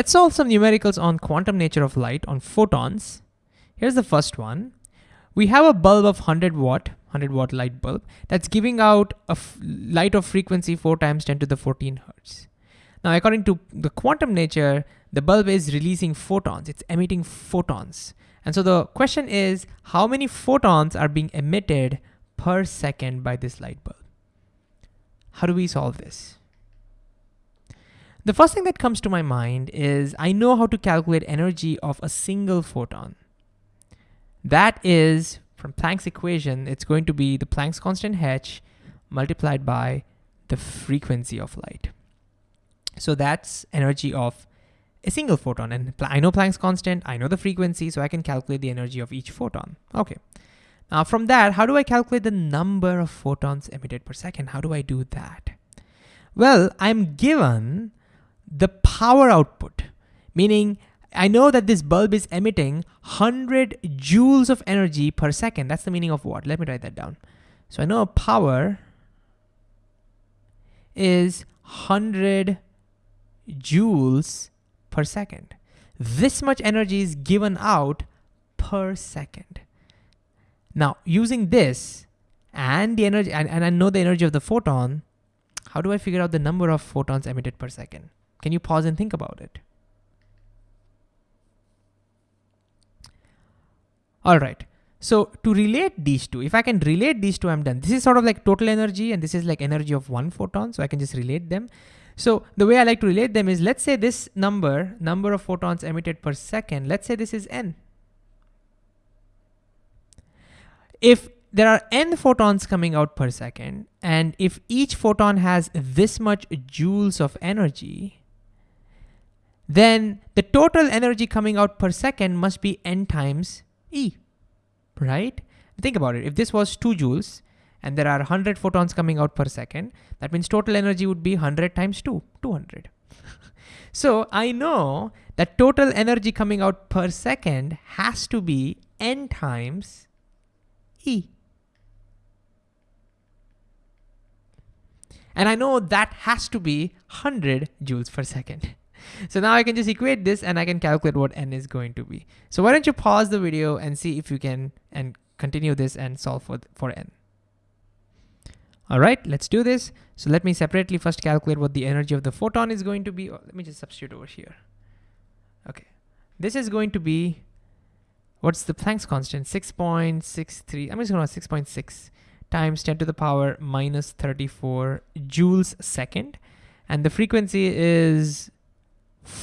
Let's solve some numericals on quantum nature of light on photons. Here's the first one. We have a bulb of 100 watt, 100 watt light bulb that's giving out a light of frequency 4 times 10 to the 14 hertz. Now, according to the quantum nature, the bulb is releasing photons, it's emitting photons. And so the question is, how many photons are being emitted per second by this light bulb? How do we solve this? The first thing that comes to my mind is I know how to calculate energy of a single photon. That is, from Planck's equation, it's going to be the Planck's constant h multiplied by the frequency of light. So that's energy of a single photon. And I know Planck's constant, I know the frequency, so I can calculate the energy of each photon. Okay. Now from that, how do I calculate the number of photons emitted per second? How do I do that? Well, I'm given the power output, meaning I know that this bulb is emitting 100 joules of energy per second. That's the meaning of what? Let me write that down. So I know power is 100 joules per second. This much energy is given out per second. Now, using this and the energy, and, and I know the energy of the photon, how do I figure out the number of photons emitted per second? Can you pause and think about it? All right. So to relate these two, if I can relate these two, I'm done. This is sort of like total energy and this is like energy of one photon. So I can just relate them. So the way I like to relate them is let's say this number, number of photons emitted per second, let's say this is n. If there are n photons coming out per second, and if each photon has this much joules of energy, then the total energy coming out per second must be n times E, right? Think about it. If this was 2 joules and there are 100 photons coming out per second, that means total energy would be 100 times 2, 200. so I know that total energy coming out per second has to be n times E. And I know that has to be 100 joules per second. So now I can just equate this and I can calculate what n is going to be. So why don't you pause the video and see if you can and continue this and solve for, for n. All right, let's do this. So let me separately first calculate what the energy of the photon is going to be. Oh, let me just substitute over here. Okay, this is going to be, what's the Planck's constant? 6.63, I'm just going to 6.6 times 10 to the power minus 34 joules second. And the frequency is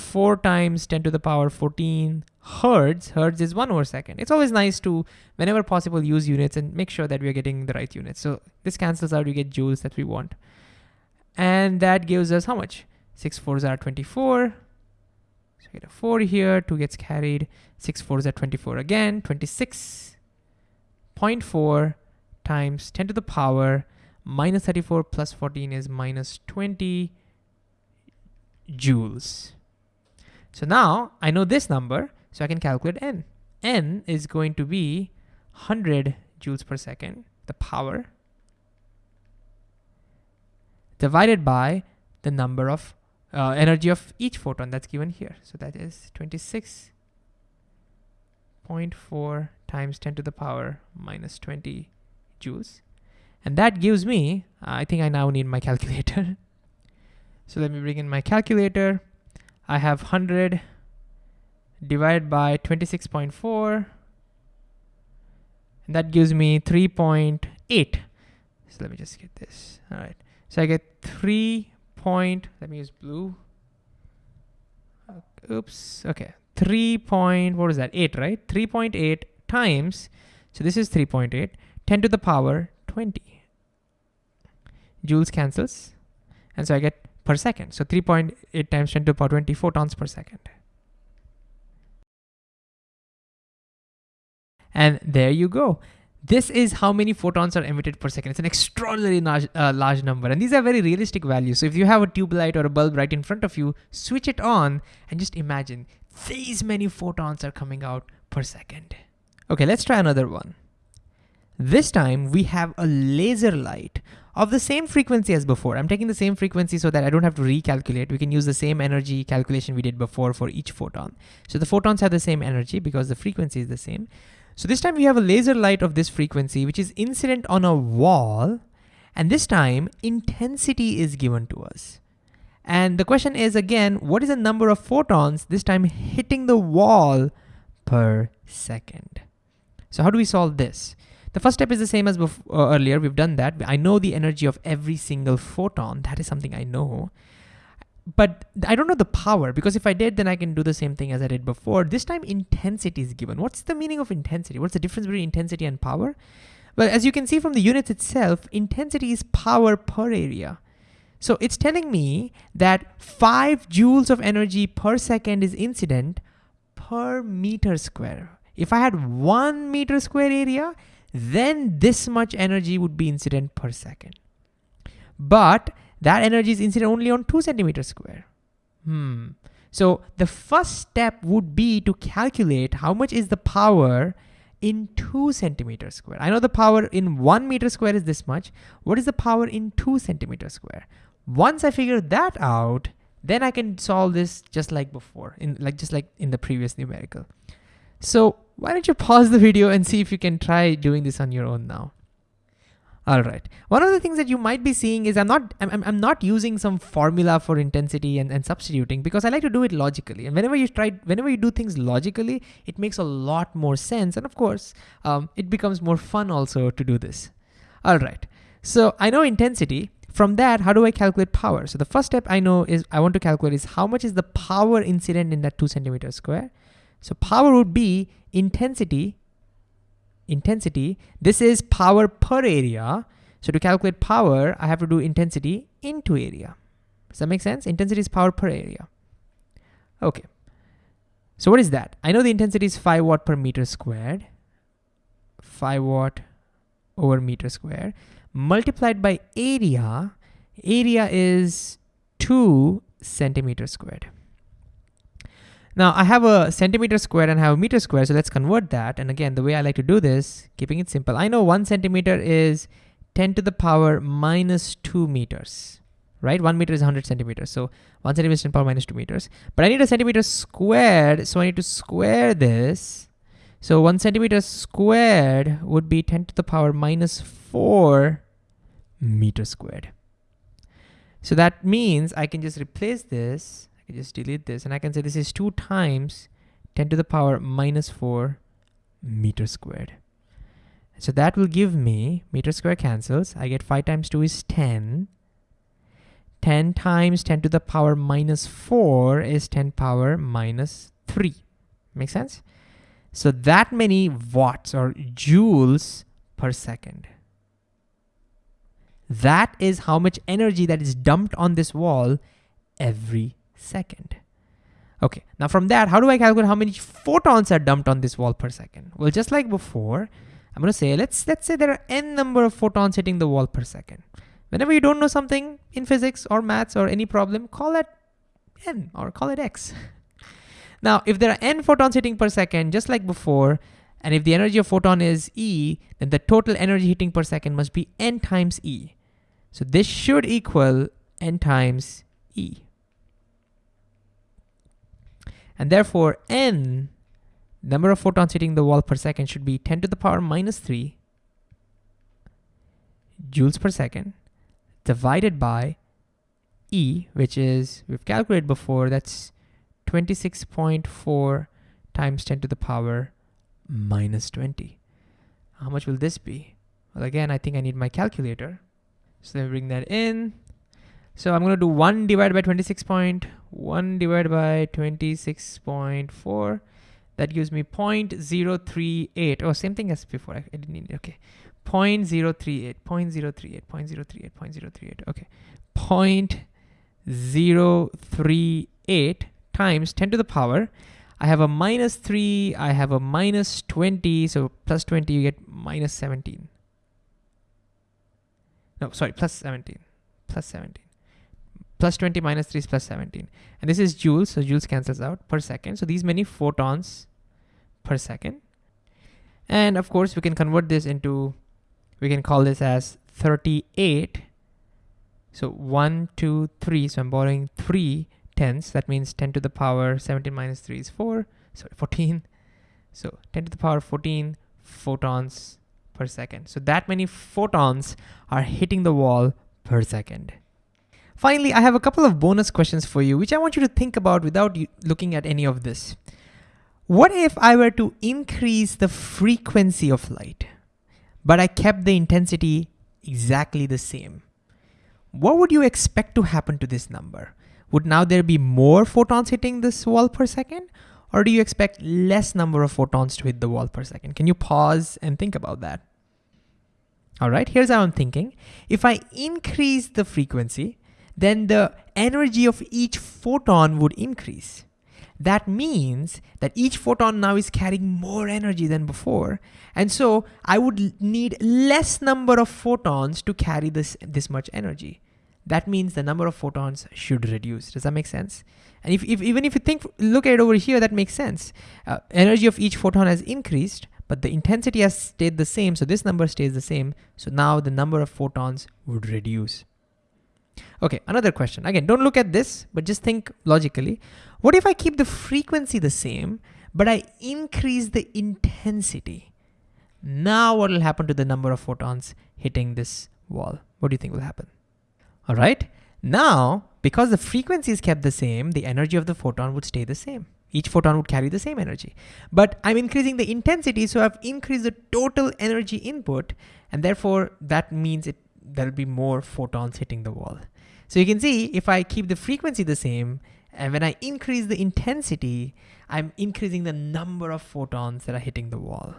4 times 10 to the power 14 hertz. Hertz is 1 over second. It's always nice to, whenever possible, use units and make sure that we are getting the right units. So this cancels out, we get joules that we want. And that gives us how much? 6 4s are 24. So we get a 4 here, 2 gets carried. 6 4s are 24 again, 26.4 times 10 to the power minus 34 plus 14 is minus 20 joules. So now I know this number, so I can calculate n. n is going to be 100 joules per second, the power, divided by the number of uh, energy of each photon that's given here. So that is 26.4 times 10 to the power minus 20 joules. And that gives me, uh, I think I now need my calculator. so let me bring in my calculator. I have 100 divided by 26.4 and that gives me 3.8 so let me just get this. All right. So I get 3 point let me use blue. Oops. Okay. 3 point what is that? 8 right? 3.8 times so this is 3.8 10 to the power 20 joules cancels and so I get per second. So 3.8 times 10 to the power 20 photons per second. And there you go. This is how many photons are emitted per second. It's an extraordinarily large, uh, large number. And these are very realistic values. So if you have a tube light or a bulb right in front of you, switch it on and just imagine these many photons are coming out per second. Okay, let's try another one. This time we have a laser light of the same frequency as before. I'm taking the same frequency so that I don't have to recalculate. We can use the same energy calculation we did before for each photon. So the photons have the same energy because the frequency is the same. So this time we have a laser light of this frequency, which is incident on a wall. And this time intensity is given to us. And the question is again, what is the number of photons this time hitting the wall per second? So how do we solve this? The first step is the same as uh, earlier. We've done that. I know the energy of every single photon. That is something I know. But I don't know the power because if I did, then I can do the same thing as I did before. This time intensity is given. What's the meaning of intensity? What's the difference between intensity and power? Well, as you can see from the units itself, intensity is power per area. So it's telling me that five joules of energy per second is incident per meter square. If I had one meter square area, then this much energy would be incident per second. But that energy is incident only on two centimeters square. Hmm. So the first step would be to calculate how much is the power in two centimeters square. I know the power in one meter square is this much. What is the power in two centimeters square? Once I figure that out, then I can solve this just like before, in like just like in the previous numerical. So why don't you pause the video and see if you can try doing this on your own now. All right. One of the things that you might be seeing is I'm not I'm, I'm not using some formula for intensity and, and substituting because I like to do it logically. And whenever you try, whenever you do things logically, it makes a lot more sense. And of course, um, it becomes more fun also to do this. All right. So I know intensity. From that, how do I calculate power? So the first step I know is I want to calculate is how much is the power incident in that two centimeter square. So power would be intensity, intensity. This is power per area. So to calculate power, I have to do intensity into area. Does that make sense? Intensity is power per area. Okay. So what is that? I know the intensity is 5 watt per meter squared. 5 watt over meter squared. Multiplied by area. Area is 2 centimeter squared. Now I have a centimeter square and I have a meter square, so let's convert that. And again, the way I like to do this, keeping it simple, I know one centimeter is 10 to the power minus two meters, right? One meter is 100 centimeters. So one centimeter is 10 power minus two meters. But I need a centimeter squared, so I need to square this. So one centimeter squared would be 10 to the power minus four meter squared. So that means I can just replace this I just delete this and I can say this is 2 times 10 to the power minus 4 meter squared. So that will give me, meter square cancels, I get 5 times 2 is 10. 10 times 10 to the power minus 4 is 10 power minus 3. Make sense? So that many watts or joules per second. That is how much energy that is dumped on this wall every second. Okay, now from that, how do I calculate how many photons are dumped on this wall per second? Well, just like before, I'm gonna say, let's, let's say there are n number of photons hitting the wall per second. Whenever you don't know something in physics or maths or any problem, call it n or call it x. now, if there are n photons hitting per second, just like before, and if the energy of photon is E, then the total energy hitting per second must be n times E. So this should equal n times E. And therefore, n, number of photons hitting the wall per second should be 10 to the power minus 3 joules per second divided by E, which is, we've calculated before, that's 26.4 times 10 to the power minus 20. How much will this be? Well, again, I think I need my calculator. So let me bring that in. So I'm gonna do one divided by 26.1 divided by 26.4. That gives me 0.038. Oh, same thing as before. I, I didn't need it. Okay. 0.038, 0.038, 0.038, 0.038. Okay. 0.038 times 10 to the power. I have a minus 3, I have a minus 20, so plus 20 you get minus 17. No, sorry, plus 17, plus 17 plus 20 minus 3 is plus 17. And this is joules, so joules cancels out per second. So these many photons per second. And of course, we can convert this into, we can call this as 38 So one, two, three. So I'm borrowing three tens. That means 10 to the power 17 minus 3 is 4. Sorry, 14. So 10 to the power 14 photons per second. So that many photons are hitting the wall per second. Finally, I have a couple of bonus questions for you, which I want you to think about without looking at any of this. What if I were to increase the frequency of light, but I kept the intensity exactly the same? What would you expect to happen to this number? Would now there be more photons hitting this wall per second? Or do you expect less number of photons to hit the wall per second? Can you pause and think about that? All right, here's how I'm thinking. If I increase the frequency, then the energy of each photon would increase. That means that each photon now is carrying more energy than before. And so I would need less number of photons to carry this, this much energy. That means the number of photons should reduce. Does that make sense? And if, if even if you think, look at it over here, that makes sense. Uh, energy of each photon has increased, but the intensity has stayed the same. So this number stays the same. So now the number of photons would reduce. Okay, another question. Again, don't look at this, but just think logically. What if I keep the frequency the same, but I increase the intensity? Now what will happen to the number of photons hitting this wall? What do you think will happen? All right, now, because the frequency is kept the same, the energy of the photon would stay the same. Each photon would carry the same energy. But I'm increasing the intensity, so I've increased the total energy input, and therefore that means it there'll be more photons hitting the wall. So you can see if I keep the frequency the same, and when I increase the intensity, I'm increasing the number of photons that are hitting the wall.